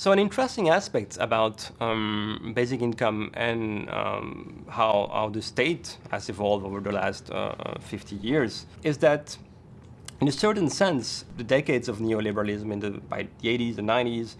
So an interesting aspect about um, basic income and um, how, how the state has evolved over the last uh, 50 years is that in a certain sense, the decades of neoliberalism in the, by the 80s, the 90s,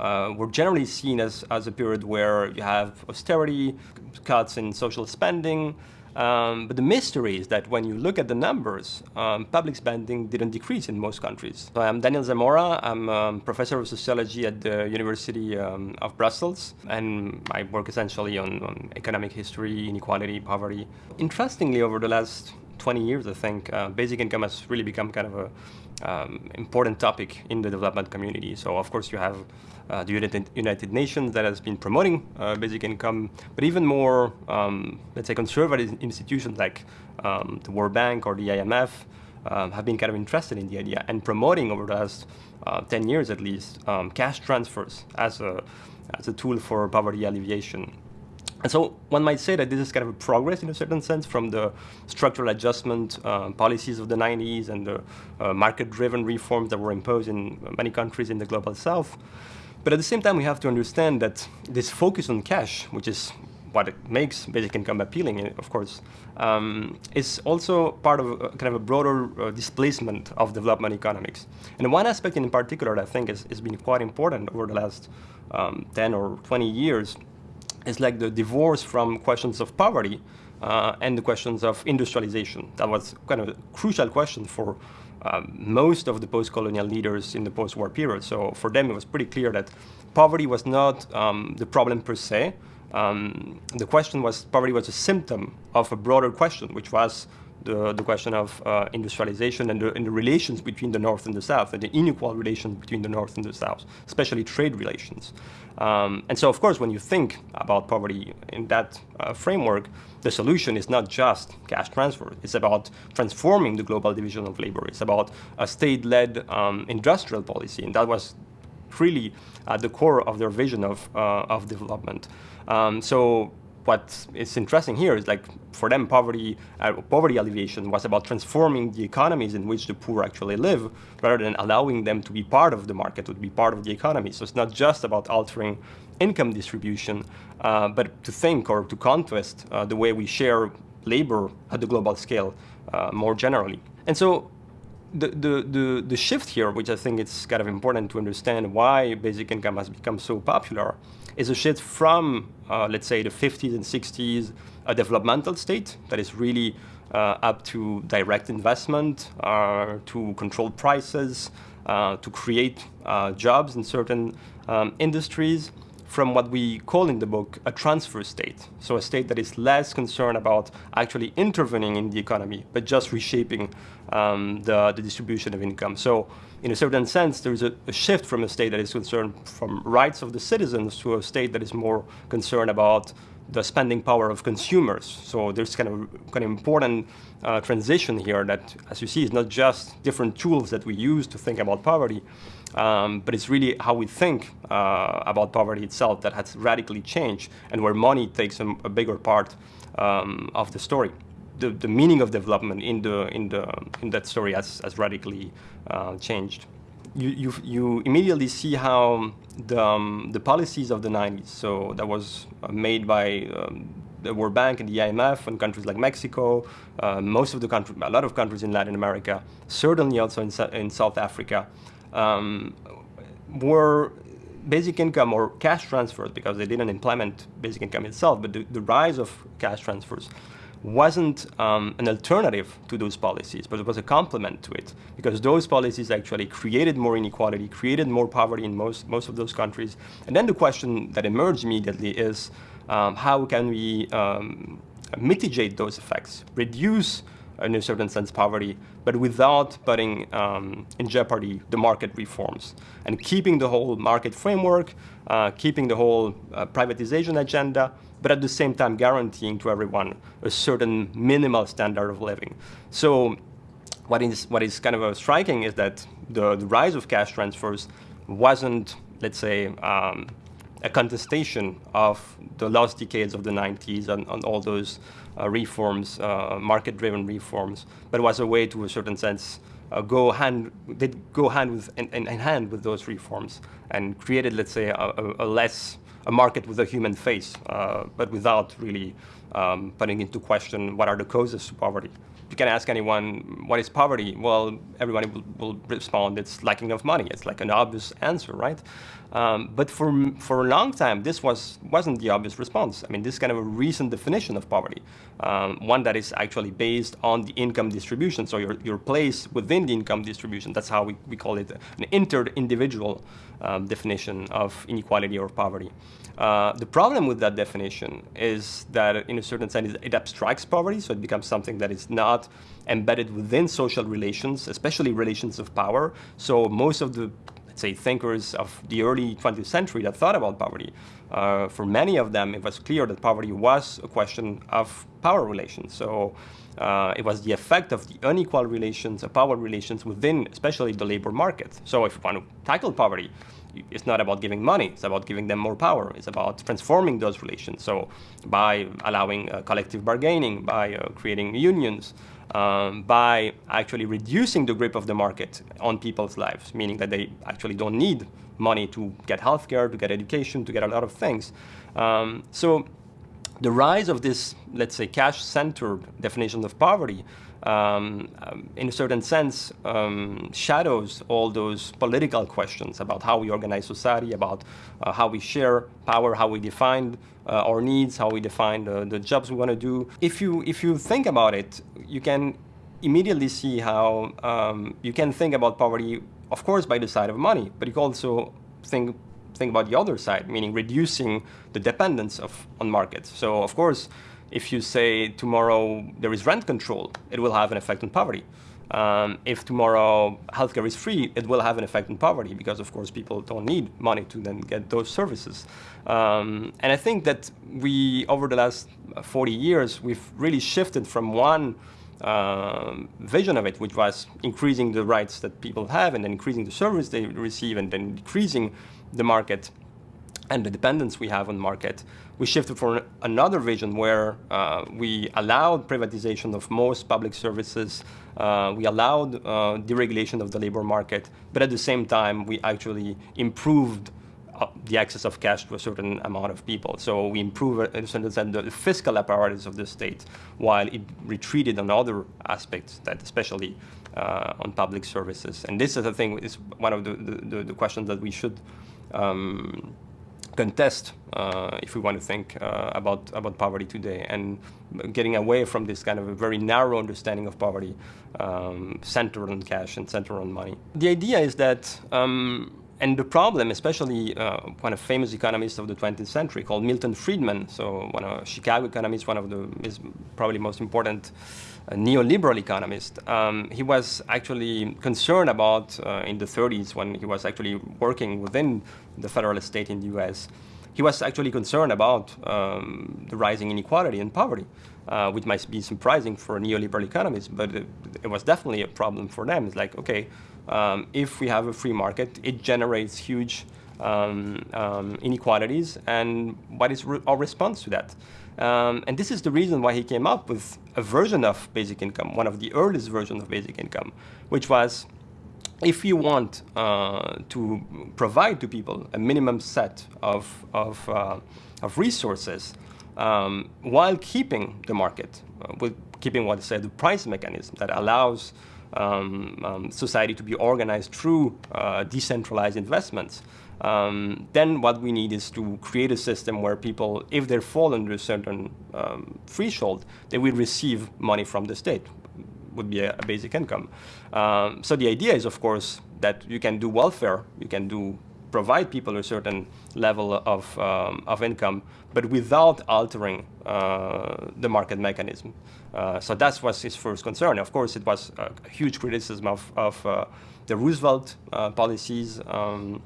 uh, were generally seen as, as a period where you have austerity, cuts in social spending, um, but the mystery is that when you look at the numbers, um, public spending didn't decrease in most countries. So I'm Daniel Zamora. I'm um, professor of sociology at the University um, of Brussels, and I work essentially on, on, economic history, inequality, poverty. Interestingly, over the last 20 years, I think, uh, basic income has really become kind of a um, important topic in the development community. So of course you have uh, the United, Nations that has been promoting uh, basic income, but even more, um, let's say, conservative institutions like um, the World Bank or the IMF um, have been kind of interested in the idea and promoting over the last uh, 10 years at least um, cash transfers as a, as a tool for poverty alleviation. And so one might say that this is kind of a progress in a certain sense from the structural adjustment uh, policies of the 90s and the uh, market-driven reforms that were imposed in many countries in the global south. But at the same time, we have to understand that this focus on cash, which is what it makes basic income appealing, of course, um, is also part of a, kind of a broader uh, displacement of development economics. And one aspect in particular that I think has been quite important over the last um, 10 or 20 years is like the divorce from questions of poverty uh, and the questions of industrialization. That was kind of a crucial question for um, most of the post-colonial leaders in the post-war period. So for them, it was pretty clear that poverty was not um, the problem per se. Um, the question was poverty was a symptom of a broader question, which was the, the question of uh, industrialization and the, and the, relations between the North and the South, and the unequal relations between the North and the South, especially trade relations. Um, and so, of course, when you think about poverty in that uh, framework, the solution is not just cash transfer. It's about transforming the global division of labor. It's about a state-led um, industrial policy, and that was really at the core of their vision of, uh, of development. Um, so what is interesting here is like for them poverty uh, poverty alleviation was about transforming the economies in which the poor actually live rather than allowing them to be part of the market to be part of the economy. So it's not just about altering income distribution uh, but to think or to contest uh, the way we share labor at the global scale uh, more generally. And so the, the, the, the shift here, which I think it's kind of important to understand why basic income has become so popular, is a shift from, uh, let's say, the 50s and 60s, a developmental state that is really uh, up to direct investment, uh, to control prices, uh, to create uh, jobs in certain um, industries, from what we call in the book a transfer state. So a state that is less concerned about actually intervening in the economy, but just reshaping um, the, the, distribution of income. So in a certain sense, there's a, a, shift from a state that is concerned from rights of the citizens to a state that is more concerned about the spending power of consumers. So there's kind of kind of important uh, transition here that, as you see, is not just different tools that we use to think about poverty, um, but it's really how we think uh, about poverty itself that has radically changed and where money takes a, a bigger part um, of the story. The, the meaning of development in, the, in, the, in that story has, has radically uh, changed you, you, you immediately see how the, um, the policies of the 90s, so that was uh, made by um, the World Bank and the IMF and countries like Mexico, uh, most of the countries, a lot of countries in Latin America, certainly also in, in South Africa, um, were basic income or cash transfers, because they didn't implement basic income itself, but the, the rise of cash transfers wasn't um, an alternative to those policies, but it was a complement to it, because those policies actually created more inequality, created more poverty in most, most of those countries. And then the question that emerged immediately is, um, how can we um, mitigate those effects, reduce in a certain sense poverty, but without putting um, in jeopardy the market reforms and keeping the whole market framework, uh, keeping the whole uh, privatization agenda, but at the same time guaranteeing to everyone a certain minimal standard of living. So what is, what is kind of uh, striking is that the, the rise of cash transfers wasn't, let's say, um, a contestation of the last decades of the 90s and, and all those uh, reforms, uh, market-driven reforms, but was a way to a certain sense uh, go hand they go hand with in, in, hand with those reforms and created, let's say, a, a, less a market with a human face, uh, but without really um, putting into question what are the causes to poverty. You can ask anyone, what is poverty? Well, everybody will, will respond, it's lacking of money. It's like an obvious answer, right? Um, but for, for a long time, this was, wasn't the obvious response. I mean, this is kind of a recent definition of poverty, um, one that is actually based on the income distribution. So your, your place within the income distribution, that's how we, we call it an inter-individual um, definition of inequality or poverty. Uh, the problem with that definition is that in a certain sense it abstracts poverty, so it becomes something that is not embedded within social relations, especially relations of power. So most of the let's say, thinkers of the early 20th century that thought about poverty. Uh, for many of them, it was clear that poverty was a question of power relations. So uh, it was the effect of the unequal relations, of power relations within, especially the labor market. So if you want to tackle poverty, it's not about giving money, it's about giving them more power. It's about transforming those relations. So by allowing uh, collective bargaining, by uh, creating unions, um, by actually reducing the grip of the market on people's lives, meaning that they actually don't need money to get healthcare, to get education, to get a lot of things. Um, so the rise of this, let's say, cash-centered definition of poverty um, um, in a certain sense, um, shadows all those political questions about how we organize society, about uh, how we share power, how we define uh, our needs, how we define the, the jobs we want to do. If you, if you think about it, you can immediately see how um, you can think about poverty, of course, by the side of money, but you can also think think about the other side, meaning reducing the dependence of on markets. So, of course, if you say tomorrow there is rent control, it will have an effect on poverty. Um, if tomorrow healthcare is free, it will have an effect on poverty because, of course, people don't need money to then get those services. Um, and I think that we, over the last 40 years, we've really shifted from one um, vision of it, which was increasing the rights that people have and then increasing the service they receive and then decreasing the market and the dependence we have on market, we shifted for another vision where uh, we allowed privatization of most public services, uh, we allowed uh, deregulation of the labor market, but at the same time, we actually improved uh, the access of cash to a certain amount of people. So we improved, sense, the fiscal apparatus of the state, while it retreated on other aspects, that especially uh, on public services. And this is, I think, is one of the, the, the questions that we should um, contest uh, if we want to think uh, about about poverty today and getting away from this kind of a very narrow understanding of poverty um, centered on cash and centered on money. The idea is that um, and the problem, especially uh, one of famous economists of the 20th century called Milton Friedman, so one of Chicago economists, one of the is probably most important uh, neoliberal economist. Um, he was actually concerned about uh, in the 30s when he was actually working within the federal state in the U.S. He was actually concerned about um, the rising inequality and poverty, uh, which might be surprising for neoliberal economists, but it, it was definitely a problem for them. It's like, okay, um, if we have a free market, it generates huge um, um, inequalities, and what is re our response to that? Um, and this is the reason why he came up with a version of basic income, one of the earliest versions of basic income, which was if you want uh, to provide to people a minimum set of, of, uh, of resources um, while keeping the market, uh, with keeping what I said, the price mechanism that allows um, um, society to be organized through uh, decentralized investments, um, then what we need is to create a system where people, if they fall under a certain um, threshold, they will receive money from the state, would be a, a basic income. Um, so the idea is, of course, that you can do welfare, you can do provide people a certain level of, um, of income, but without altering uh, the market mechanism. Uh, so that was his first concern. Of course, it was a huge criticism of, of uh, the Roosevelt uh, policies um,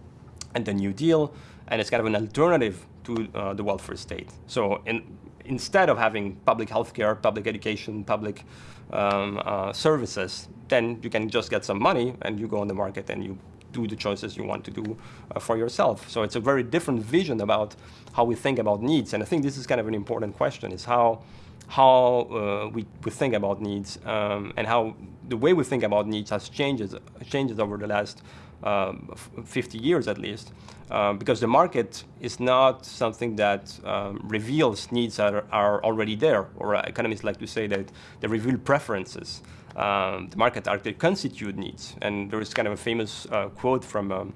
and the New Deal, and it's kind of an alternative to uh, the welfare state. So in, instead of having public health care, public education, public um, uh, services, then you can just get some money and you go on the market and you do the choices you want to do uh, for yourself. So it's a very different vision about how we think about needs. And I think this is kind of an important question, is how how uh, we, we think about needs um, and how the way we think about needs has changes changes over the last um, 50 years at least, um, because the market is not something that um, reveals needs that are, are, already there, or economists like to say that they reveal preferences. Um, the market actually constitute needs, and there is kind of a famous uh, quote from um,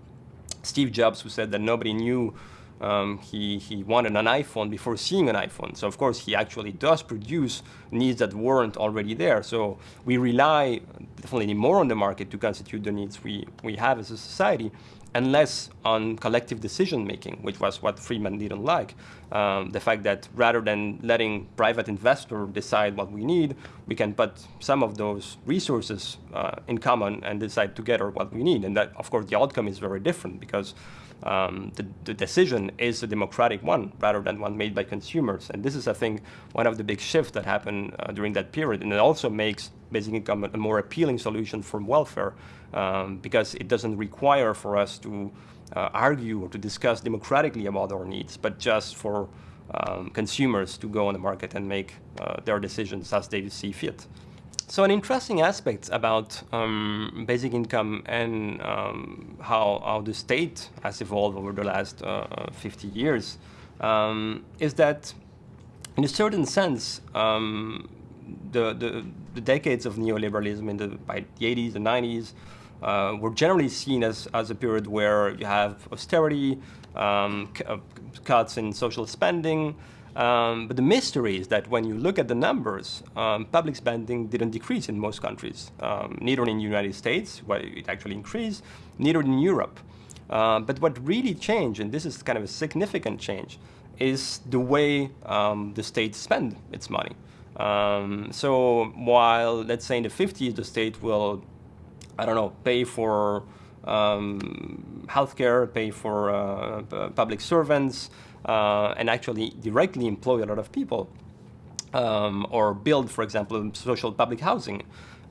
Steve Jobs who said that nobody knew um, he, he wanted an iPhone before seeing an iPhone. So of course he actually does produce needs that weren't already there. So we rely definitely more on the market to constitute the needs we, we have as a society and less on collective decision making, which was what Friedman didn't like. Um, the fact that rather than letting private investor decide what we need, we can put some of those resources uh, in common and decide together what we need. And that, of course, the outcome is very different because um, the, the, decision is a democratic one rather than one made by consumers. And this is, I think, one of the big shifts that happened uh, during that period. And it also makes basic income a more appealing solution from welfare um, because it doesn't require for us to uh, argue or to discuss democratically about our needs, but just for um, consumers to go on the market and make uh, their decisions as they see fit. So an interesting aspect about um, basic income and um, how, how the state has evolved over the last uh, 50 years um, is that in a certain sense, um, the, the, the, decades of neoliberalism in the, by the 80s and 90s uh, were generally seen as, as a period where you have austerity, um, uh, cuts in social spending, um, but the mystery is that when you look at the numbers, um, public spending didn't decrease in most countries, um, neither in the United States, where it actually increased, neither in Europe. Uh, but what really changed, and this is kind of a significant change, is the way um, the state spend its money. Um, so while, let's say in the 50s, the state will, I don't know, pay for um, healthcare, pay for uh, public servants, uh, and actually directly employ a lot of people. Um, or build, for example, social public housing.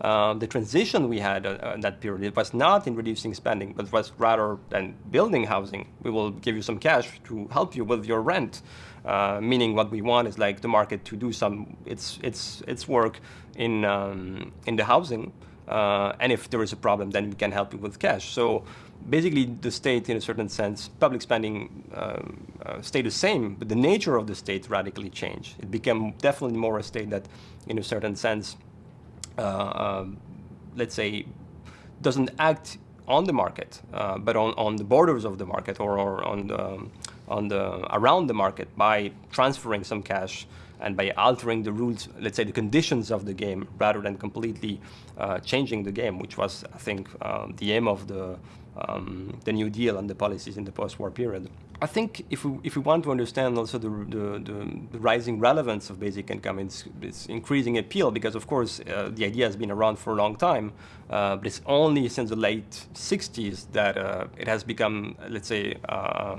Uh, the transition we had uh, in that period it was not in reducing spending, but was rather than building housing. We will give you some cash to help you with your rent. Uh, meaning, what we want is like the market to do some its its its work in um, in the housing, uh, and if there is a problem, then we can help you with cash. So basically the state, in a certain sense, public spending uh, uh, stayed the same, but the nature of the state radically changed. It became definitely more a state that, in a certain sense, uh, um, let's say, doesn't act on the market, uh, but on, on the borders of the market or, or on the, um, on the around the market by transferring some cash and by altering the rules, let's say the conditions of the game, rather than completely uh, changing the game, which was, I think, um, the aim of the um, the New Deal and the policies in the post-war period. I think if we, if we want to understand also the, the, the, rising relevance of basic income, it's, it's increasing appeal because, of course, uh, the idea has been around for a long time, uh, but it's only since the late 60s that uh, it has become, let's say, uh,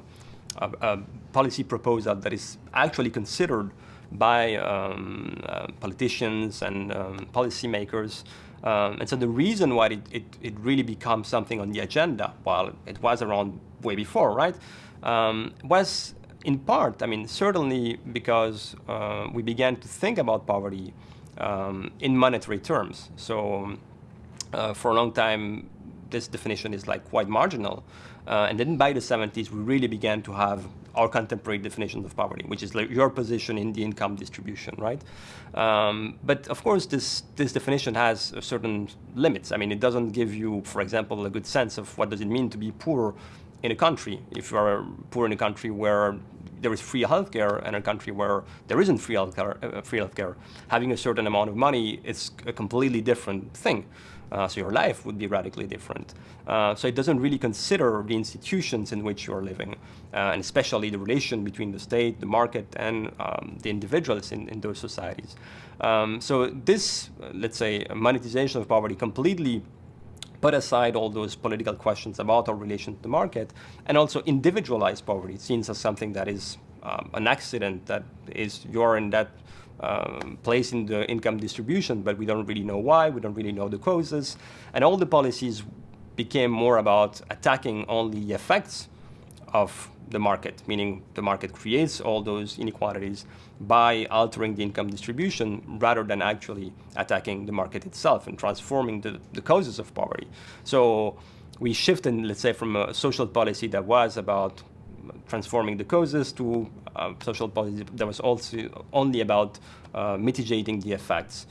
a, a, policy proposal that is actually considered by um, uh, politicians and um, policymakers um, and so the reason why it, it, it, really becomes something on the agenda, while it was around way before, right, um, was in part, I mean, certainly because uh, we began to think about poverty um, in monetary terms. So uh, for a long time, this definition is like quite marginal. Uh, and then by the 70s, we really began to have our contemporary definition of poverty, which is like your position in the income distribution, right? Um, but of course, this, this definition has certain limits. I mean, it doesn't give you, for example, a good sense of what does it mean to be poor in a country. If you are poor in a country where there is free healthcare and a country where there isn't free healthcare, uh, free healthcare, having a certain amount of money is a completely different thing. Uh, so your life would be radically different. Uh, so it doesn't really consider the institutions in which you're living, uh, and especially the relation between the state, the market, and um, the individuals in, in those societies. Um, so this, uh, let's say, monetization of poverty completely put aside all those political questions about our relation to the market, and also individualize poverty, seen as something that is um, an accident, that is you're in that um, place in the income distribution, but we don't really know why, we don't really know the causes. And all the policies became more about attacking only the effects of the market, meaning the market creates all those inequalities by altering the income distribution rather than actually attacking the market itself and transforming the, the causes of poverty. So we shifted, let's say, from a social policy that was about transforming the causes to a social policy that was also only about uh, mitigating the effects